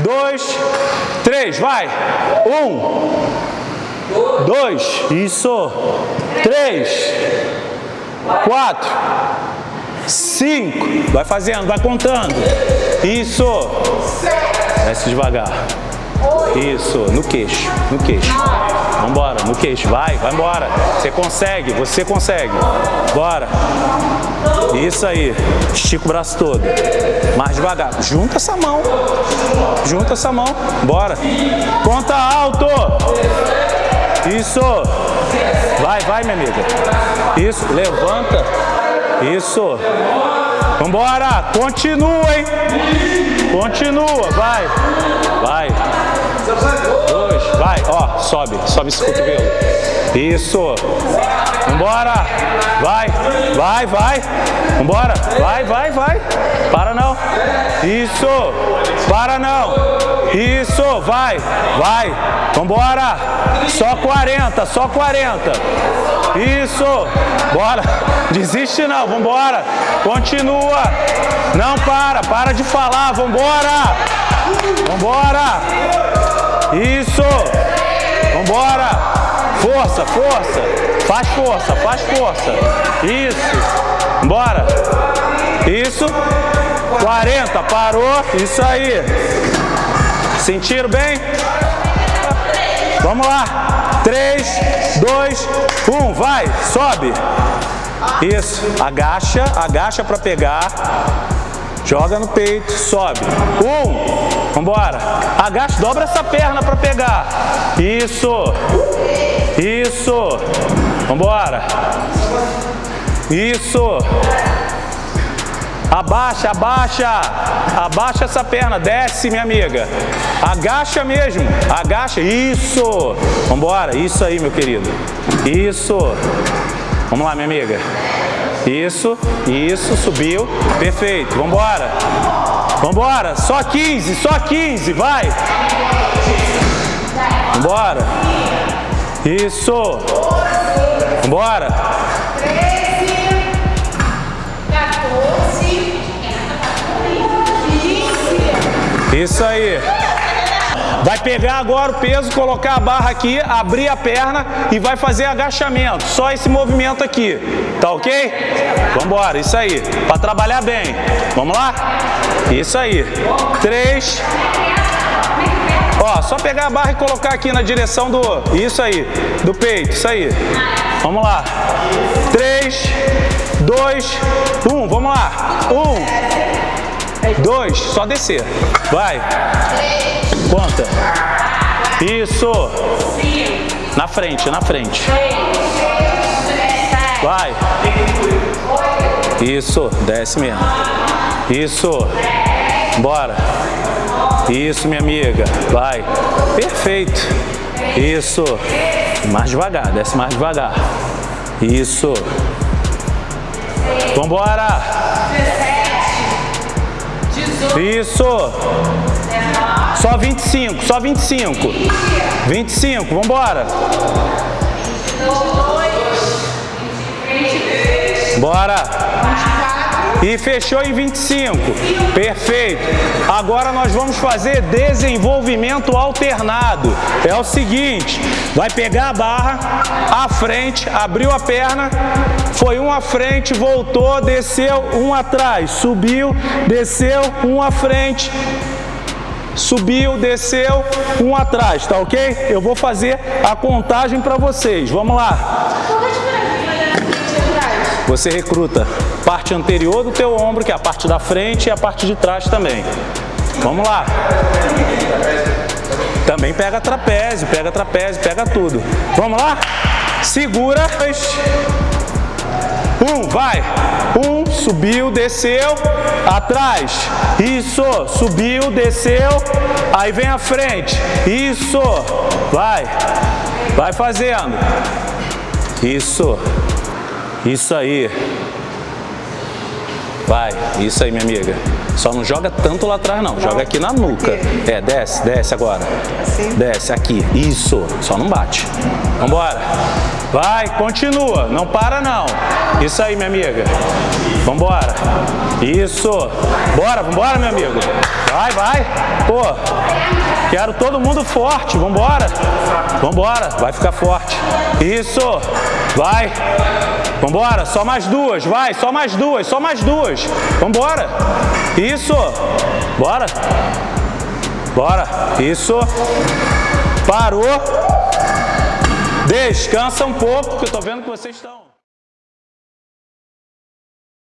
dois, três, vai. Um, dois, isso. Três, quatro, cinco. Vai fazendo, vai contando. Isso. Desce devagar. Isso, no queixo, no queixo. Vambora, no queixo, vai, vai embora. Você consegue, você consegue. Bora. Isso aí. Estica o braço todo. Mais devagar. Junta essa mão. Junta essa mão. Bora. Conta alto. Isso. Vai, vai, minha amiga. Isso. Levanta. Isso. Vambora. Continua, hein? Continua. Vai. Vai. Dois. Vai. Ó, sobe. Sobe esse cotovelo. Isso. Vambora. Vai. Vai, vai. Vambora. Vai, vai, vai. Para não. Isso. Para não. Isso. Vai. Vai. Vambora. Só 40. Só 40. Isso. Bora. Desiste não. Vambora. Continua. Não para. Para de falar. Vambora. Vambora. Isso. Vambora. Força, força. Faz força, faz força. Isso. Bora. Isso. 40. Parou. Isso aí. Sentiram bem? Vamos lá. 3, 2, 1. Vai. Sobe. Isso. Agacha. Agacha para pegar. Joga no peito, sobe. Um, vambora. Agacha, dobra essa perna para pegar. Isso. Isso. Vambora. Isso. Abaixa, abaixa. Abaixa essa perna, desce, minha amiga. Agacha mesmo. Agacha. Isso. Vambora. Isso aí, meu querido. Isso. Vamos lá, minha amiga. Isso, isso, subiu. Perfeito, vambora. Vambora, só 15, só 15, vai. Vambora. Isso. Vambora. 13, 14, 15. Isso aí. Vai pegar agora o peso, colocar a barra aqui, abrir a perna e vai fazer agachamento. Só esse movimento aqui. Tá ok? Vambora, isso aí. Para trabalhar bem. Vamos lá? Isso aí. Três. Ó, só pegar a barra e colocar aqui na direção do... Isso aí. Do peito, isso aí. Vamos lá. Três, dois, um. Vamos lá. Um, dois. Só descer. Vai. Conta. Isso. Na frente, na frente. Vai. Isso. Desce mesmo. Isso. Bora. Isso, minha amiga. Vai. Perfeito. Isso. Mais devagar. Desce mais devagar. Isso. Vambora. Isso. Só 25, só 25. 25, vambora. Bora. E fechou em 25. Perfeito. Agora nós vamos fazer desenvolvimento alternado. É o seguinte, vai pegar a barra, à frente, abriu a perna, foi um à frente, voltou, desceu, um atrás, subiu, desceu, um à frente, subiu, desceu, um atrás, tá ok? Eu vou fazer a contagem para vocês. Vamos lá. Você recruta parte anterior do teu ombro, que é a parte da frente, e a parte de trás também. Vamos lá. Também pega trapézio, pega trapézio, pega tudo. Vamos lá? Segura. Um, vai. Um, subiu, desceu, atrás. Isso, subiu, desceu. Aí vem à frente. Isso, vai. Vai fazendo. Isso. Isso aí. Vai, isso aí, minha amiga. Só não joga tanto lá atrás, não. Joga aqui na nuca. É, desce, desce agora. Desce aqui. Isso. Só não bate. Vambora. Vai, continua. Não para, não. Isso aí, minha amiga. Vambora. Isso. Bora, vambora, meu amigo. Vai, vai. Pô, quero todo mundo forte. Vambora. Vambora. Vai ficar forte. Isso. Vai. Vambora. Só mais duas. Vai, só mais duas. Só mais duas. Vambora. Isso. Bora. Bora. Isso. Parou. Descansa um pouco, que eu tô vendo que vocês estão.